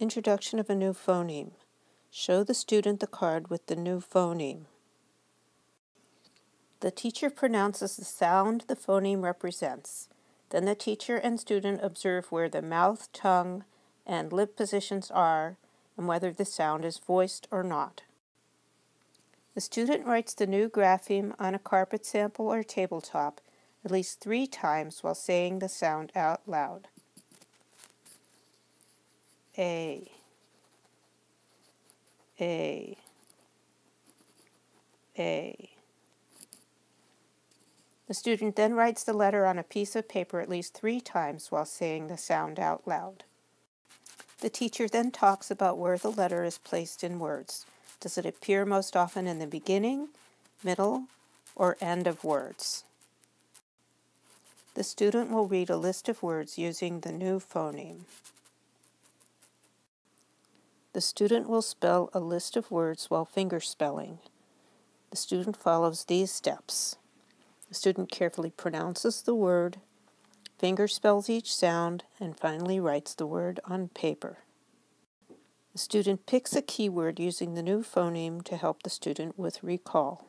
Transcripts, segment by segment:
Introduction of a new phoneme. Show the student the card with the new phoneme. The teacher pronounces the sound the phoneme represents. Then the teacher and student observe where the mouth, tongue, and lip positions are and whether the sound is voiced or not. The student writes the new grapheme on a carpet sample or tabletop at least three times while saying the sound out loud. A A A The student then writes the letter on a piece of paper at least three times while saying the sound out loud. The teacher then talks about where the letter is placed in words. Does it appear most often in the beginning, middle, or end of words? The student will read a list of words using the new phoneme. The student will spell a list of words while fingerspelling. The student follows these steps. The student carefully pronounces the word, fingerspells each sound, and finally writes the word on paper. The student picks a keyword using the new phoneme to help the student with recall.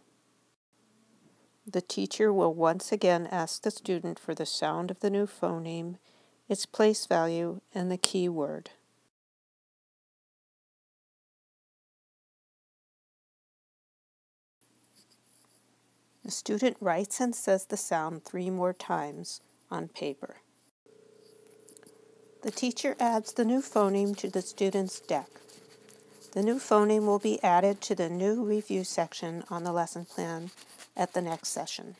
The teacher will once again ask the student for the sound of the new phoneme, its place value, and the keyword. The student writes and says the sound three more times on paper. The teacher adds the new phoneme to the student's deck. The new phoneme will be added to the new review section on the lesson plan at the next session.